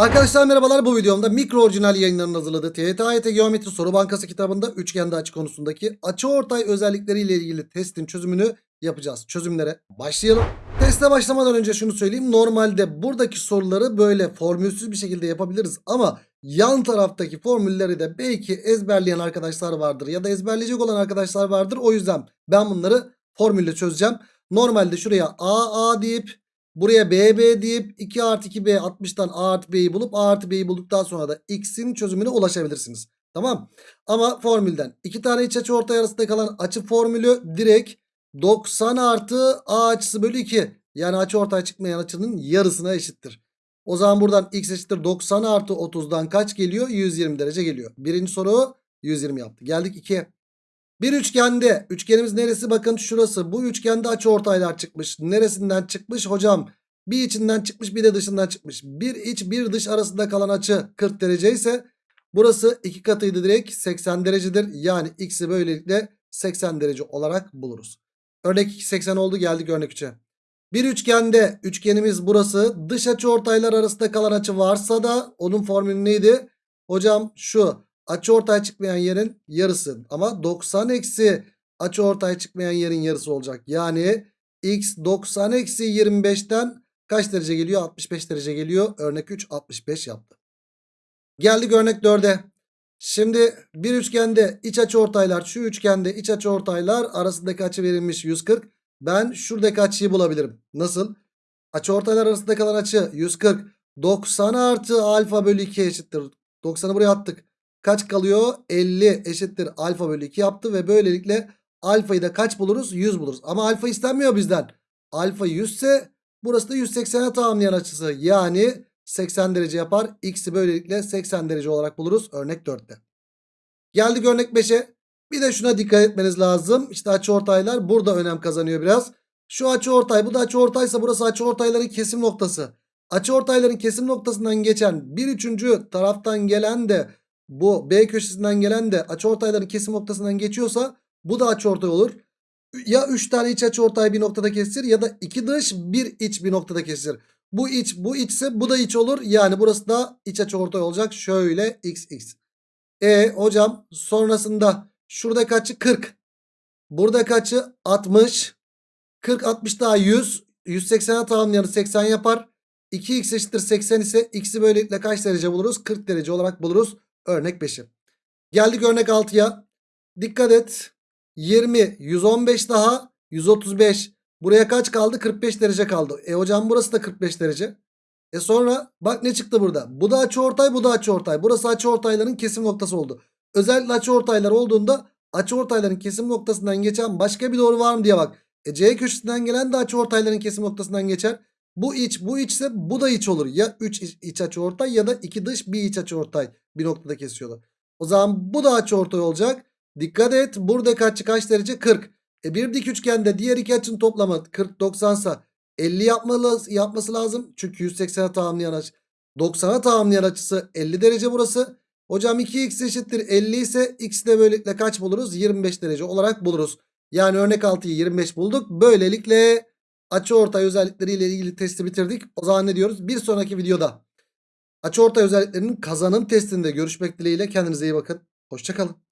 Arkadaşlar merhabalar bu videomda mikro orijinal yayınlarının hazırladığı TYT Geometri Soru Bankası kitabında üçgende açı konusundaki açıortay özellikleriyle ilgili testin çözümünü yapacağız. Çözümlere başlayalım. Teste başlamadan önce şunu söyleyeyim. Normalde buradaki soruları böyle formülsüz bir şekilde yapabiliriz ama yan taraftaki formülleri de belki ezberleyen arkadaşlar vardır ya da ezberleyecek olan arkadaşlar vardır. O yüzden ben bunları formülle çözeceğim. Normalde şuraya A A deyip Buraya BB deyip 2 artı 2B 60'tan A artı B'yi bulup A artı B'yi bulduktan sonra da X'in çözümüne ulaşabilirsiniz. Tamam. Ama formülden iki tane iç açı ortay arasında kalan açı formülü direkt 90 artı A açısı bölü 2. Yani açı ortay çıkmayan açının yarısına eşittir. O zaman buradan X eşittir 90 artı 30'dan kaç geliyor? 120 derece geliyor. Birinci soru 120 yaptı. Geldik 2'ye. Bir üçgende üçgenimiz neresi bakın şurası bu üçgende açı ortaylar çıkmış. Neresinden çıkmış hocam? Bir içinden çıkmış bir de dışından çıkmış. Bir iç bir dış arasında kalan açı 40 derece ise burası iki katıydı direkt 80 derecedir. Yani x'i böylelikle 80 derece olarak buluruz. Örnek 2 80 oldu geldik örnek 3'e. Bir üçgende üçgenimiz burası dış açı ortaylar arasında kalan açı varsa da onun formülü neydi? Hocam şu açıortay çıkmayan yerin yarısı. Ama 90 eksi açıortay çıkmayan yerin yarısı olacak. Yani x 90 eksi 25'ten kaç derece geliyor? 65 derece geliyor. Örnek 3 65 yaptı. Geldik örnek 4'e. Şimdi bir üçgende iç açıortaylar şu üçgende iç açıortaylar arasındaki açı verilmiş 140. Ben şuradaki açıyı bulabilirim. Nasıl? Açıortaylar arasında kalan açı 140. 90 artı alfa bölü 2 eşittir. 90'ı buraya attık. Kaç kalıyor? 50 eşittir alfa bölü 2 yaptı ve böylelikle alfayı da kaç buluruz? 100 buluruz. Ama alfa istenmiyor bizden. Alfa 100 ise burası da 180'e tamamlayan açısı. Yani 80 derece yapar. X'i böylelikle 80 derece olarak buluruz. Örnek 4'te. Geldik örnek 5'e. Bir de şuna dikkat etmeniz lazım. İşte açıortaylar burada önem kazanıyor biraz. Şu açıortay bu da açıortaysa burası açıortayların kesim noktası. Açıortayların kesim noktasından geçen bir üçüncü taraftan gelen de bu B köşesinden gelen de açıortayların kesim noktasından geçiyorsa bu da açıortay olur. Ya 3 tane iç açıortay bir noktada kesir ya da 2 dış bir iç bir noktada kesir. Bu iç bu içse bu da iç olur. Yani burası da iç açıortay olacak. Şöyle x x. E hocam sonrasında şurada kaçı 40. Burada kaçı 60. 40 60 daha 100. 180'e tamamlayanı 80 yapar. 2x eşittir 80 ise x'i böylelikle kaç derece buluruz? 40 derece olarak buluruz. Örnek 5'i. Geldik örnek 6'ya. Dikkat et. 20, 115 daha 135. Buraya kaç kaldı? 45 derece kaldı. E hocam burası da 45 derece. E sonra bak ne çıktı burada? Bu da açıortay bu da açıortay. Burası açıortayların kesim noktası oldu. Özellikle açıortaylar olduğunda açıortayların kesim noktasından geçen başka bir doğru var mı diye bak. E C köşesinden gelen de açıortayların kesim noktasından geçer. Bu iç bu içse bu da iç olur. Ya 3 iç, iç açıortay ya da 2 dış bir iç açıortay bir noktada kesiyorlar. O zaman bu da açıortay olacak. Dikkat et buradaki açı kaç derece? 40. E bir dik üçgende diğer iki açının toplamı 40 90 sa 50 yapmalı, yapması lazım. Çünkü 180'e tamamlayan açı 90'a tamamlayan açısı 50 derece burası. Hocam 2x eşittir 50 ise x de böylelikle kaç buluruz? 25 derece olarak buluruz. Yani örnek 6'yı 25 bulduk. Böylelikle açıortay özellikleriyle ilgili testi bitirdik. O zaman ne diyoruz? Bir sonraki videoda açıortay özelliklerinin kazanım testinde görüşmek dileğiyle. Kendinize iyi bakın. Hoşçakalın.